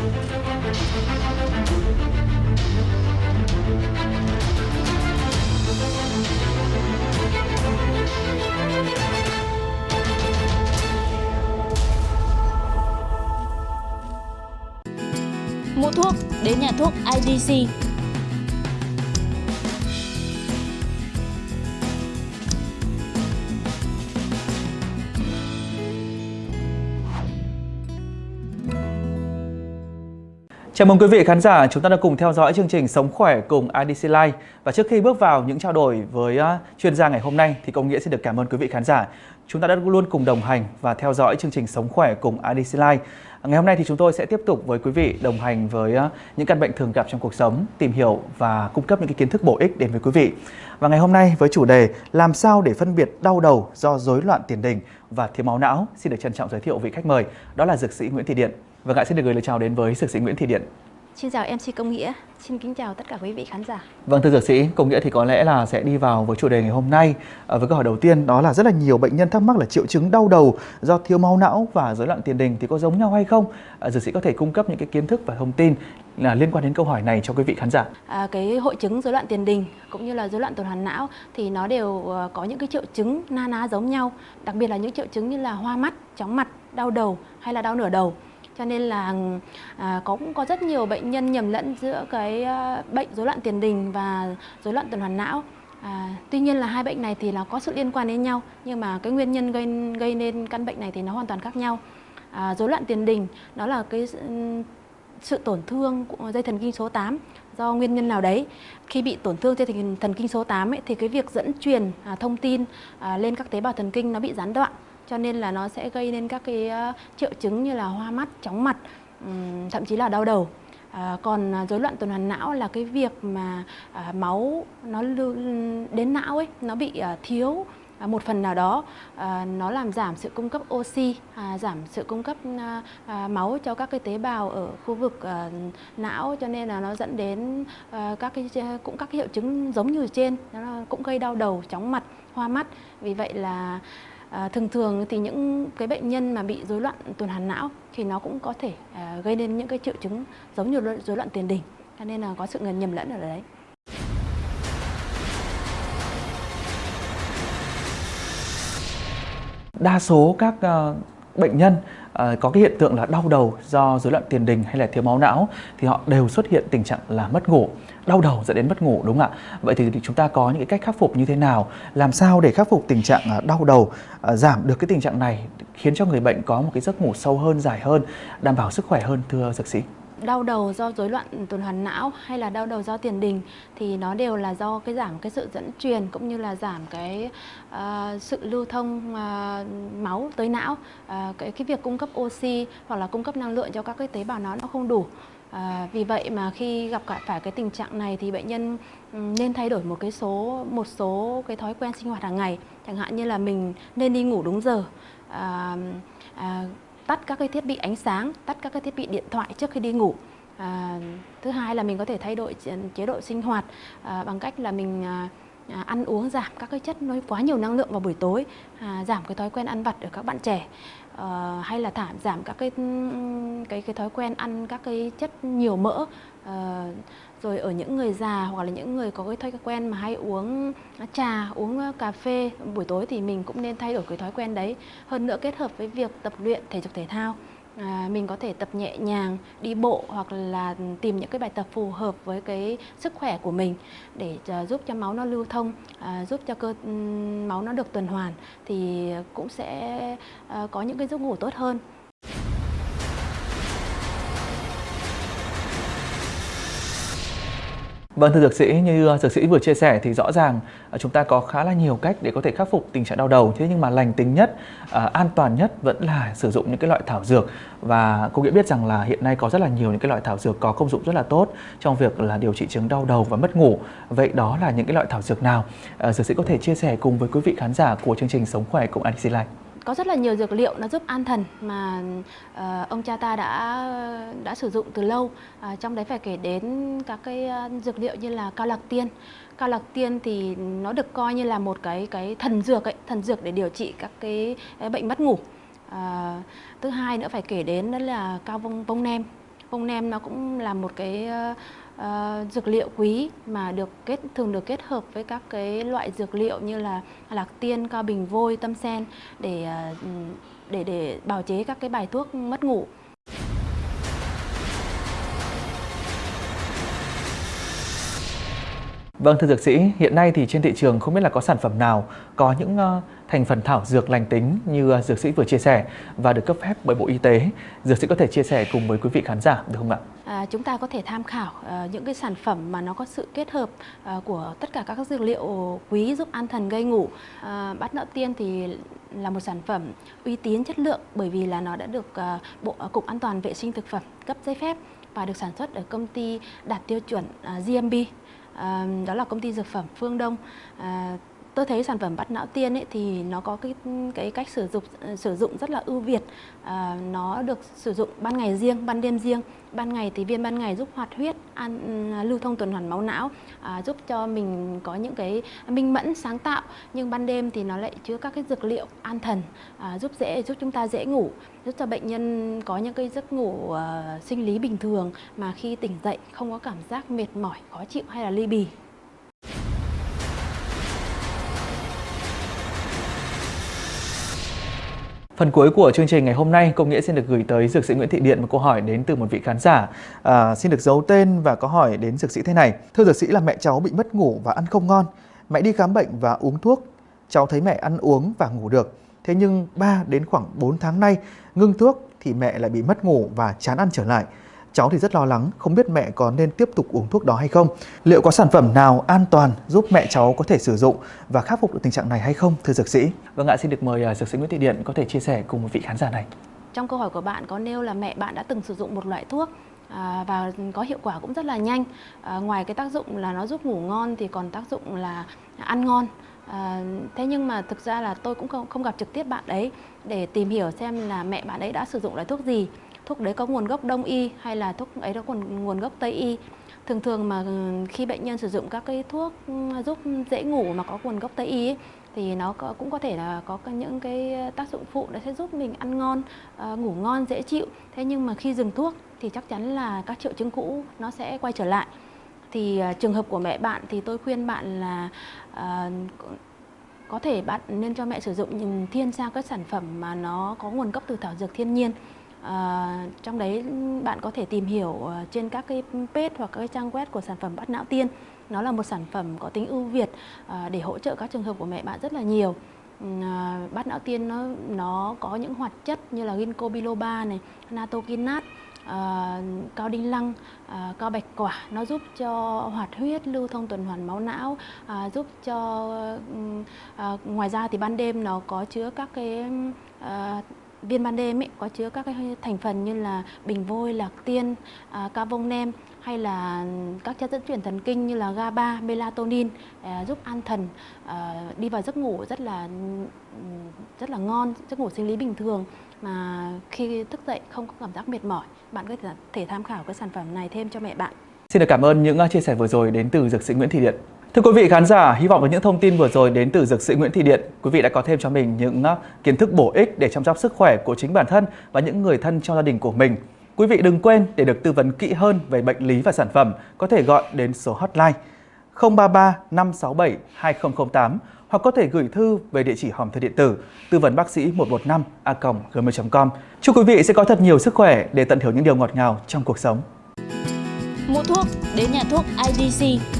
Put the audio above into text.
Mua thuốc đến nhà thuốc IDC. Chào mừng quý vị khán giả, chúng ta đã cùng theo dõi chương trình Sống khỏe cùng IDC Life. Và trước khi bước vào những trao đổi với chuyên gia ngày hôm nay thì công nghĩa xin được cảm ơn quý vị khán giả. Chúng ta đã luôn cùng đồng hành và theo dõi chương trình Sống khỏe cùng IDC Life. Ngày hôm nay thì chúng tôi sẽ tiếp tục với quý vị đồng hành với những căn bệnh thường gặp trong cuộc sống, tìm hiểu và cung cấp những cái kiến thức bổ ích đến với quý vị. Và ngày hôm nay với chủ đề làm sao để phân biệt đau đầu do rối loạn tiền đình và thiếu máu não, xin được trân trọng giới thiệu vị khách mời, đó là dược sĩ Nguyễn Thị Điện. Và ngại xin được gửi lời chào đến với dược sĩ Nguyễn Thị Điện. Xin chào MC Công Nghĩa, xin kính chào tất cả quý vị khán giả. Vâng thưa dược sĩ, Công Nghĩa thì có lẽ là sẽ đi vào với chủ đề ngày hôm nay à, với câu hỏi đầu tiên đó là rất là nhiều bệnh nhân thắc mắc là triệu chứng đau đầu do thiếu máu não và rối loạn tiền đình thì có giống nhau hay không? À, dược sĩ có thể cung cấp những cái kiến thức và thông tin là liên quan đến câu hỏi này cho quý vị khán giả. À, cái hội chứng rối loạn tiền đình cũng như là rối loạn tuần hoàn não thì nó đều ờ, có những cái triệu chứng na ná giống nhau, đặc biệt là những triệu chứng như là hoa mắt, chóng mặt, đau đầu hay là đau nửa đầu cho nên là à, có cũng có rất nhiều bệnh nhân nhầm lẫn giữa cái à, bệnh rối loạn tiền đình và rối loạn tuần hoàn não À, tuy nhiên là hai bệnh này thì nó có sự liên quan đến nhau nhưng mà cái nguyên nhân gây gây nên căn bệnh này thì nó hoàn toàn khác nhau. À, rối loạn tiền đình đó là cái sự tổn thương của dây thần kinh số 8 do nguyên nhân nào đấy. Khi bị tổn thương dây thần, thần kinh số 8 ấy, thì cái việc dẫn truyền à, thông tin à, lên các tế bào thần kinh nó bị gián đoạn cho nên là nó sẽ gây nên các cái ờ, triệu chứng như là hoa mắt, chóng mặt, thậm chí là đau đầu. À, còn à, rối loạn tuần hoàn não là cái việc mà à, máu nó lưu đến não ấy nó bị à, thiếu à, một phần nào đó. À, nó làm giảm sự cung cấp oxy à, giảm sự cung cấp à, à, máu cho các cái tế bào ở khu vực à, não. Cho nên là nó dẫn đến à, các cái à, cũng các cái hiệu chứng giống như trên. Nó cũng gây đau đầu chóng mặt hoa mắt. Vì vậy là À, thường thường thì những cái bệnh nhân mà bị rối loạn tuần hoàn não thì nó cũng có thể à, gây nên những cái triệu chứng giống như rối loạn tiền đình cho nên là có sự nhầm lẫn ở đấy. Đa số các uh, bệnh nhân ờ, có cái hiện tượng là đau đầu do rối loạn tiền đình hay là thiếu máu não thì họ đều xuất hiện tình trạng là mất ngủ đau đầu dẫn đến mất ngủ đúng không ạ? Vậy thì chúng ta có những cái cách khắc phục như thế nào? Làm sao để khắc phục tình trạng ờ, đau đầu, ờ, giảm được cái tình trạng này khiến cho người bệnh có một cái giấc ngủ sâu hơn, dài hơn, đảm bảo sức khỏe hơn thưa dược sĩ? Đau đầu do rối loạn tuần hoàn não hay là đau đầu do tiền đình thì nó đều là do cái giảm cái sự dẫn truyền cũng như là giảm cái uh, sự lưu thông uh, máu tới não. Uh, cái cái việc cung cấp oxy hoặc là cung cấp năng lượng cho các cái tế bào nó nó không đủ. À, vì vậy mà khi gặp phải cái tình trạng này thì bệnh nhân ừ, nên thay đổi một cái số một số cái thói quen sinh hoạt hàng ngày. Chẳng hạn như là mình nên đi ngủ đúng giờ. À, à, tắt các cái thiết bị ánh sáng tắt các cái thiết bị điện thoại trước khi đi ngủ. À, thứ hai là mình có thể thay đổi chế độ sinh hoạt à, bằng cách là mình à, à, ăn uống giảm các cái chất nó quá nhiều năng lượng vào buổi tối à, giảm cái thói quen ăn vặt ở các bạn trẻ À, hay là thảm giảm các cái cái cái thói quen ăn các cái chất nhiều mỡ à, rồi ở những người già hoặc là những người có cái thói quen mà hay uống trà uống cà phê buổi tối thì mình cũng nên thay đổi cái thói quen đấy. Hơn nữa kết hợp với việc tập luyện thể dục thể thao. À, mình có thể tập nhẹ nhàng đi bộ hoặc là tìm những cái bài tập phù hợp với cái sức khỏe của mình để uh, giúp cho máu nó lưu thông uh, giúp cho cơ máu nó được tuần hoàn thì cũng sẽ uh, có những cái giấc ngủ tốt hơn. Vâng thưa dược sĩ, như ờ, dược sĩ vừa chia sẻ thì rõ ràng ờ, chúng ta có khá là nhiều cách để có thể khắc phục tình trạng đau đầu. Thế nhưng mà lành tính nhất, ờ, an toàn nhất vẫn là sử dụng những cái loại thảo dược. Và cô nghĩa biết rằng là hiện nay có rất là nhiều những cái loại thảo dược có công dụng rất là tốt trong việc là điều trị chứng đau đầu và mất ngủ. Vậy đó là những cái loại thảo dược nào? Dược sĩ có thể chia sẻ cùng với quý vị khán giả của chương trình Sống Khỏe cùng IDC Life có rất là nhiều dược liệu nó giúp an thần mà uh, ông cha ta đã đã sử dụng từ lâu. Uh, trong đấy phải kể đến các cái uh, dược liệu như là cao lạc tiên. Cao lạc tiên thì nó được coi như là một cái cái thần dược ấy thần dược để điều trị các cái, cái bệnh mất ngủ. Uh, thứ hai nữa phải kể đến đó là cao vông vông nem. Vông nem nó cũng là một cái uh, dược liệu quý mà được kết thường được kết hợp với các cái loại dược liệu như là lạc tiên, cao bình vôi, tâm sen để uh, để để bào chế các cái bài thuốc mất ngủ. Vâng thưa dược sĩ, hiện nay thì trên thị trường không biết là có sản phẩm nào có những uh, thành phần thảo dược lành tính như à, dược sĩ vừa chia sẻ và được cấp phép bởi Bộ Y tế. Dược sĩ có thể chia sẻ cùng với quý vị khán giả được không ạ? À, chúng ta có thể tham khảo uh, những cái sản phẩm mà nó có sự kết hợp uh, của tất cả các dược liệu quý giúp an thần gây ngủ. Uh, bát nợ tiên thì là một sản phẩm uy tín chất lượng bởi vì là nó đã được uh, Bộ Cục An toàn vệ sinh thực phẩm cấp giấy phép và được sản xuất ở công ty đạt tiêu chuẩn uh, GMP Uh, đó là công ty dược phẩm Phương Đông Uh, tôi thấy sản phẩm bắt não tiên ấy thì nó có cái cái cách sử dụng sử dụng rất là ưu việt. À, nó được sử dụng ban ngày riêng ban đêm riêng. Ban ngày thì viên ban ngày giúp hoạt huyết an, à, lưu thông tuần hoàn máu não à, giúp cho mình có những cái minh mẫn sáng tạo. Nhưng ban đêm thì nó lại chứa các cái dược liệu an thần à, giúp dễ giúp chúng ta dễ ngủ giúp cho bệnh nhân có những cái giấc ngủ uh, sinh lý bình thường mà khi tỉnh dậy không có cảm giác mệt mỏi khó chịu hay là ly bì. Phần cuối của chương trình ngày hôm nay, Công Nghĩa xin được gửi tới Dược sĩ Nguyễn Thị Điện một câu hỏi đến từ một vị khán giả. À, xin được giấu tên và có hỏi đến Dược sĩ thế này. Thưa Dược sĩ là mẹ cháu bị mất ngủ và ăn không ngon. Mẹ đi khám bệnh và uống thuốc. Cháu thấy mẹ ăn uống và ngủ được. Thế nhưng 3 đến khoảng 4 tháng nay, ngưng thuốc thì mẹ lại bị mất ngủ và chán ăn trở lại. Cháu thì rất lo lắng, không biết mẹ có nên tiếp tục uống thuốc đó hay không. Liệu có sản phẩm nào an toàn giúp mẹ cháu có thể sử dụng và khắc phục được tình trạng này hay không, thưa dược sĩ? Vâng ạ, xin được mời uh, dược sĩ Nguyễn Thị Điện có thể chia sẻ cùng một vị khán giả này. Trong câu hỏi của bạn có nêu là mẹ bạn đã từng sử dụng một loại thuốc À, và có hiệu quả cũng rất là nhanh à, ngoài cái tác dụng là nó giúp ngủ ngon thì còn tác dụng là ăn ngon à, thế nhưng mà thực ra là tôi cũng không, không gặp trực tiếp bạn ấy để tìm hiểu xem là mẹ bạn ấy đã sử dụng loại thuốc gì thuốc đấy có nguồn gốc đông y hay là thuốc ấy có nguồn nguồn gốc tây y? Thường thường mà ừ, khi bệnh nhân sử dụng các cái thuốc ừ, giúp dễ ngủ mà có nguồn gốc tây y ấy, thì nó có, cũng có thể là có những cái tác dụng phụ nó sẽ giúp mình ăn ngon ờ, ngủ ngon dễ chịu. Thế nhưng mà khi dừng thuốc thì chắc chắn là các triệu chứng cũ nó sẽ quay trở lại. Thì ờ, trường hợp của mẹ bạn thì tôi khuyên bạn là ờ, có thể bạn nên cho mẹ sử dụng thiên sang các sản phẩm mà nó có nguồn gốc từ thảo dược thiên nhiên. À, trong đấy bạn có thể tìm hiểu ờ, trên các cái page hoặc các cái trang web của sản phẩm bát não tiên. Nó là một sản phẩm có tính ưu việt à, để hỗ trợ các trường hợp của mẹ bạn rất là nhiều. Ừ, à, bát não tiên nó nó có những hoạt chất như là ginkgo biloba này, natokinat, à, cao đinh lăng, à, cao bạch quả nó giúp cho hoạt huyết lưu thông tuần hoàn máu não à, giúp cho à, ngoài ra thì ban đêm nó có chứa các cái à, viên ban đêm ấy, có chứa các cái thành phần như là bình vôi, lạc tiên, à, ca vông nem hay là các chất dẫn truyền thần kinh như là GABA, melatonin à, giúp an thần à, đi vào giấc ngủ rất là rất là ngon, giấc ngủ sinh lý bình thường mà khi thức dậy không có cảm giác mệt mỏi. Bạn có thể tham khảo cái sản phẩm này thêm cho mẹ bạn. Xin được cảm ơn những à, chia sẻ vừa rồi đến từ dược sĩ Nguyễn Thị Điện. Thưa quý vị khán giả, hy vọng với những thông tin vừa rồi đến từ dược sĩ Nguyễn Thị Điện, quý vị đã có thêm cho mình những à, kiến thức bổ ích để chăm sóc sức khỏe của chính bản thân và những người thân trong gia đình của mình. Quý vị đừng quên để được tư vấn kỹ hơn về bệnh lý và sản phẩm, có thể gọi đến số hotline 033 567 2008 hoặc có thể gửi thư về địa chỉ hòm thư điện tử tư vấn bác sĩ 115 a gmail.com. Chúc quý vị sẽ có thật nhiều sức khỏe để tận hưởng những điều ngọt ngào trong cuộc sống. Mua thuốc đến nhà thuốc IDC